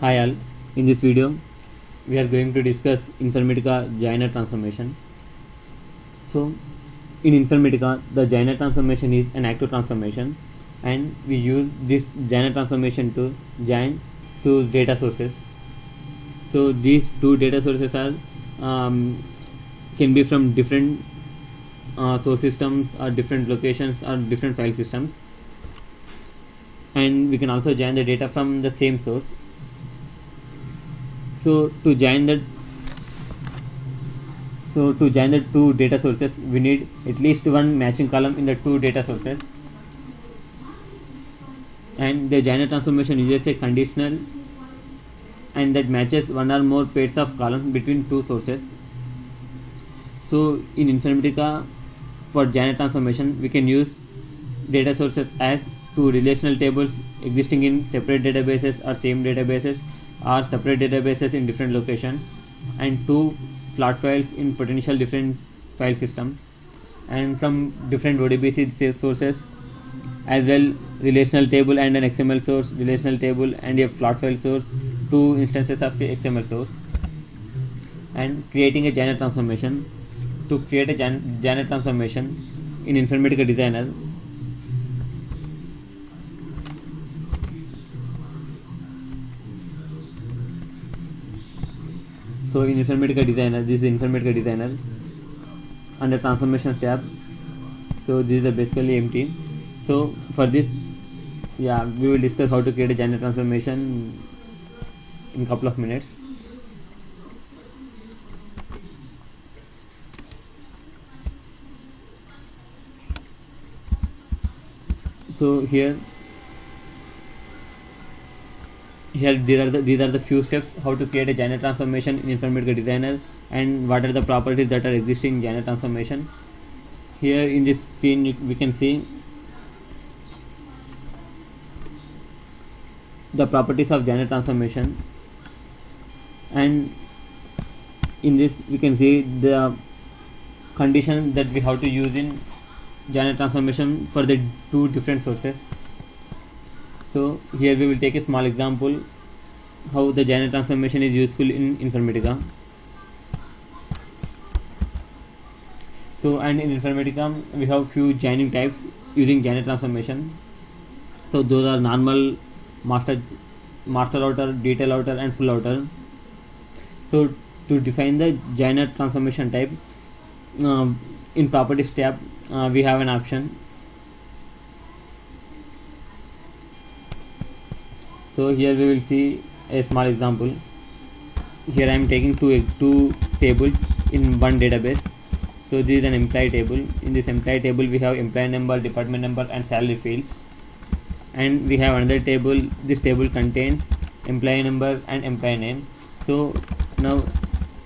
Hi all, in this video we are going to discuss Informatica joiner transformation. So in Informatica the joiner transformation is an active transformation and we use this joiner transformation to join two data sources. So these two data sources are um, can be from different uh, source systems or different locations or different file systems and we can also join the data from the same source so to join that so to join the two data sources we need at least one matching column in the two data sources. And the joiner transformation uses a conditional and that matches one or more pairs of columns between two sources. So in Informatica for joiner transformation we can use data sources as two relational tables existing in separate databases or same databases or separate databases in different locations and two flat files in potential different file systems and from different ODBC sources as well relational table and an XML source relational table and a flat file source two instances of the XML source and creating a joiner transformation to create a joiner transformation in Informatica Designer so in Informatica Designer this is Informatica Designer under transformation tab so this is basically empty so for this yeah we will discuss how to create a joiner transformation in couple of minutes so here here these are the these are the few steps how to create a joiner transformation in Informatica Designer and what are the properties that are existing in joiner transformation. Here in this screen we can see the properties of joiner transformation. And in this we can see the condition that we have to use in joiner transformation for the two different sources so here we will take a small example how the joiner transformation is useful in Informatica. So and in Informatica we have few joining types using joiner transformation. So those are normal master master outer detail outer and full outer so to define the joiner transformation type uh, in properties tab uh, we have an option so here we will see a small example. Here I am taking two two tables in one database. So this is an employee table. In this employee table we have employee number department number and salary fields. And we have another table. This table contains employee number and employee name. So now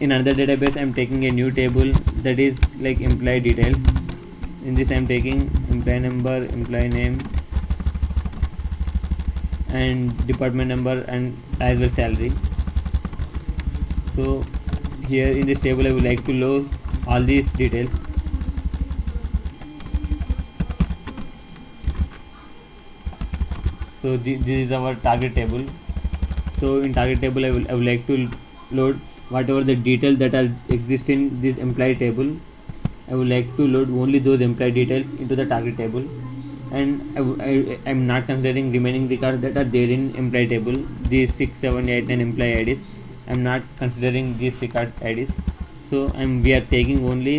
in another database I am taking a new table. That is like employee details. In this I am taking employee number employee name and department number and as well salary. So here in this table I would like to load all these details. So this this is our target table. So in target table I, will, I would like to load whatever the details that are exist in this employee table. I would like to load only those employee details into the target table and I, am not considering remaining records that are there in employee table these 6 7 8 9 employee IDs I'm not considering these record IDs so I'm we are taking only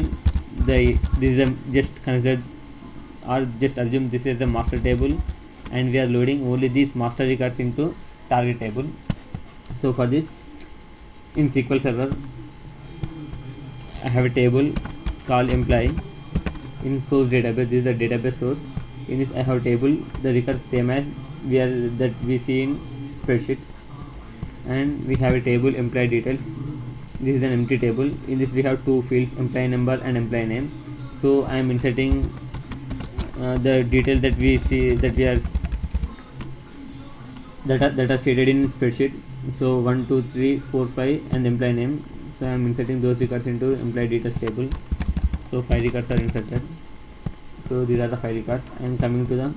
the this is a just consider or just assume this is the master table. And we are loading only these master records into target table. So for this in SQL Server I have a table called employee. In source database this is the database source in this I have table the records same as we are that we see in spreadsheet and we have a table employee details. This is an empty table. In this we have two fields employee number and employee name. So I am inserting uh, the details that we see that we are that are, that are stated in spreadsheet. So 1 2 3 4 5 and employee name. So I am inserting those records into employee details table. So five records are inserted so these are the five records and coming to the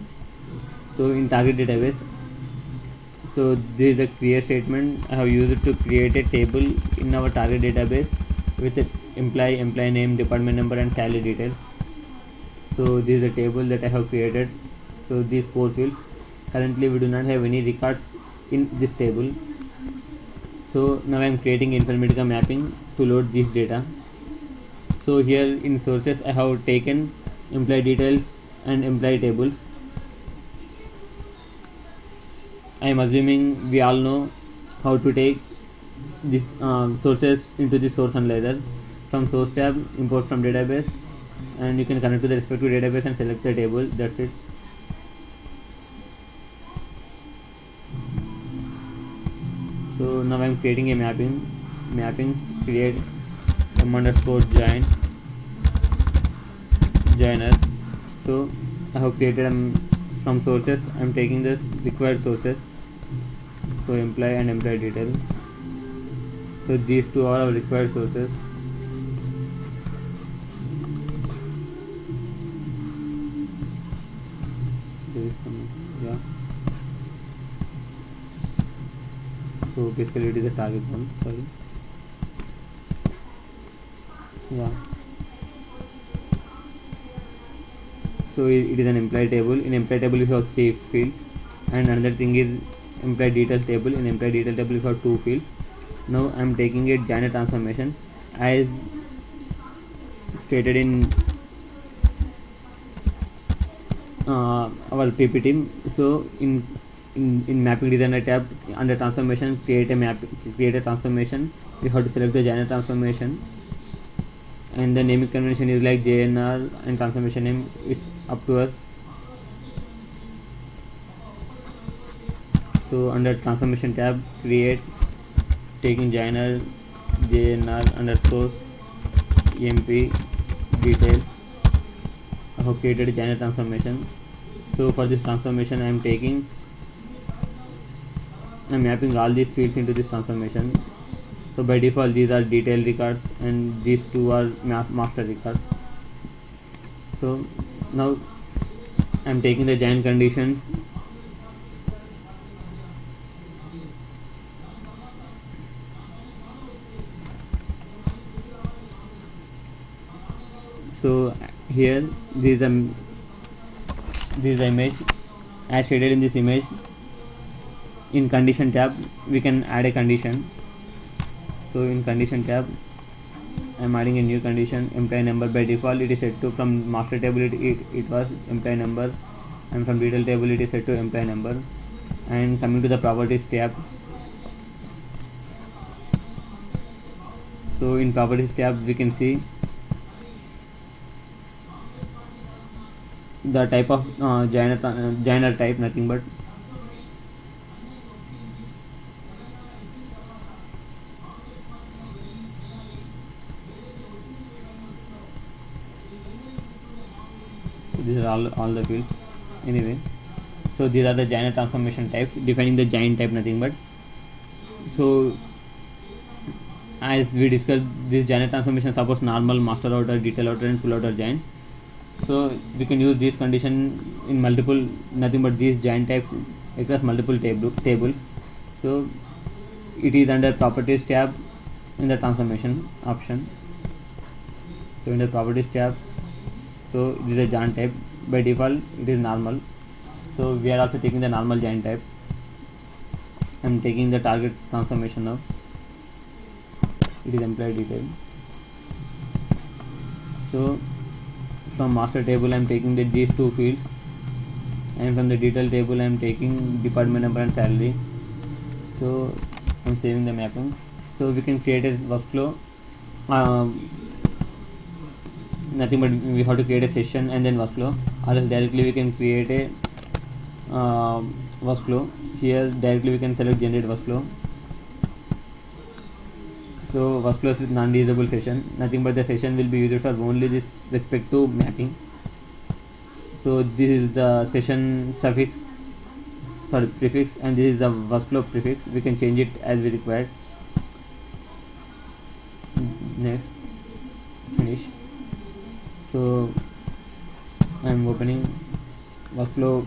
so in target database so this is a create statement. I have used it to create a table in our target database with the employee employee name department number and salary details. So this is a table that i have created. So these four fields currently we do not have any records in this table. So now i am creating informatica mapping to load this data. So here in sources i have taken employee details and employee tables. I am assuming we all know how to take this um, sources into the source analyzer. From source tab import from database and you can connect to the respective database and select the table. That's it. So now I'm creating a mapping mapping create m underscore join joiner so I have created um, from sources. I'm taking this required sources. So employee and employee detail. So these two are our required sources. Yeah. So basically it is a target one sorry. Yeah so it, is an employee table. In employee table we have three fields. And another thing is employee detail table. In employee detail table we have two fields. Now i am taking a joiner transformation. As stated in uh, our ppt so in in, in mapping designer tab under transformation create a map create a transformation we have to select the joiner transformation. And the naming convention is like JNR and transformation name it's up to us so under transformation tab create taking joiner JNR underscore emp detail I have created joiner transformation. So for this transformation I am taking I am mapping all these fields into this transformation. So by default these are detail records and these two are ma master records. So now I'm taking the join conditions. So here this is this image as stated in this image in condition tab we can add a condition. So in condition tab I'm adding a new condition employee number by default it is set to from master table it, it, it was employee number and from detail table it is set to employee number. And coming to the properties tab. So in properties tab we can see the type of uh, joiner, uh, joiner type nothing but these are all, all the fields. Anyway so these are the joiner transformation types defining the join type nothing but. So as we discussed this joiner transformation supports normal master outer detail outer and full outer joins so we can use this condition in multiple nothing but these join types across multiple table, tables. So it is under properties tab in the transformation option. So in the properties tab so this is a join type. By default it is normal. So we are also taking the normal join type I'm taking the target transformation now it is employee detail. So from master table I'm taking the, these two fields. And from the detail table I'm taking department number and salary. So I'm saving the mapping. So we can create a workflow. Um, nothing but we have to create a session and then workflow. Or else directly we can create a uh, workflow. Here directly we can select generate workflow. So workflows with non-reusable session. Nothing but the session will be used for only this respect to mapping. So this is the session suffix sorry prefix and this is the workflow prefix. We can change it as we require I'm opening workflow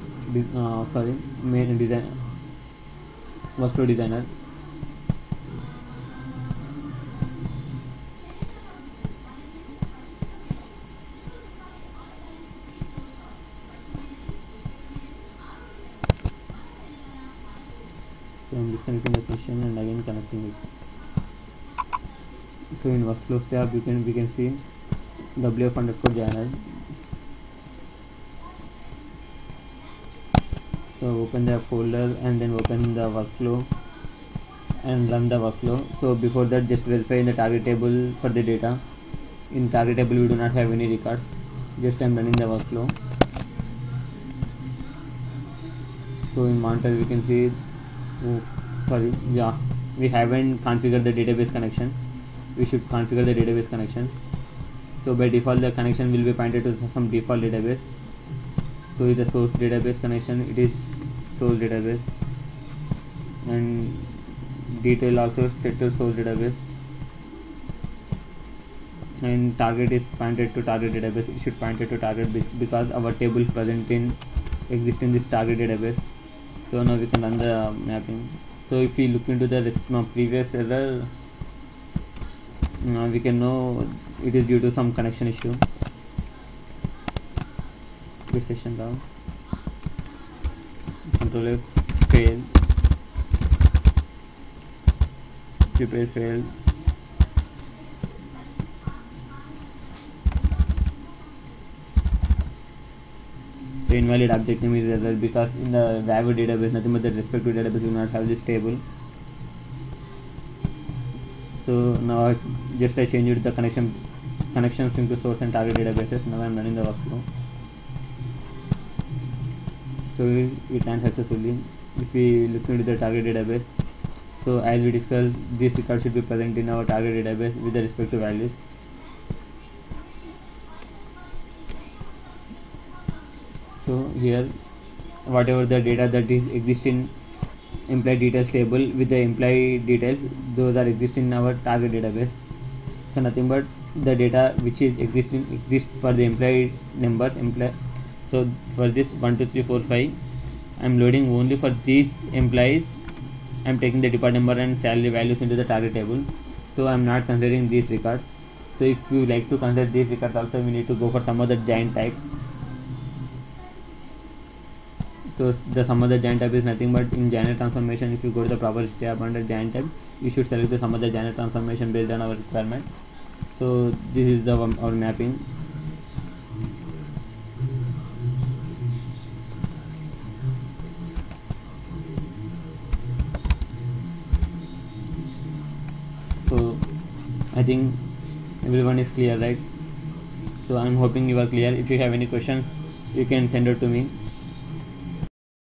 uh, sorry main design workflow designer so disconnecting the session and again connecting it so in workflow tab you can we can see wf underscore joiner so open the folder and then open the workflow and run the workflow. So before that just verify in the target table for the data. In target table we do not have any records. Just I'm running the workflow. So in monitor we can see oh, sorry yeah we haven't configured the database connections we should configure the database connections so by default the connection will be pointed to some default database so is the source database connection. It is source database. And detail also to source database. And target is pointed to target database. It should point it to target because our table is present in exist in this target database. So now we can run the mapping. So if we look into the previous error now we can know it is due to some connection issue quit session down control F fail prepare fail the invalid object name is error because in the Vago database nothing but the respective database will not have this table so now I just I changed the connection connections into source and target databases now I'm running the workflow so it ran successfully if we look into the target database. So as we discussed this record should be present in our target database with the respective values. So here whatever the data that is exist in employee details table with the employee details those are exist in our target database. So nothing but the data which is existing exist for the employee numbers employee so for this 1 2 3 4 5 i'm loading only for these employees. I'm taking the department number and salary values into the target table. So i'm not considering these records. So if you like to consider these records also we need to go for some other join type. So the sum of the join type is nothing but in joiner transformation if you go to the properties tab under join type you should select the sum of the joiner transformation based on our requirement. So this is the our mapping think everyone is clear right? So i'm hoping you are clear. If you have any questions you can send it to me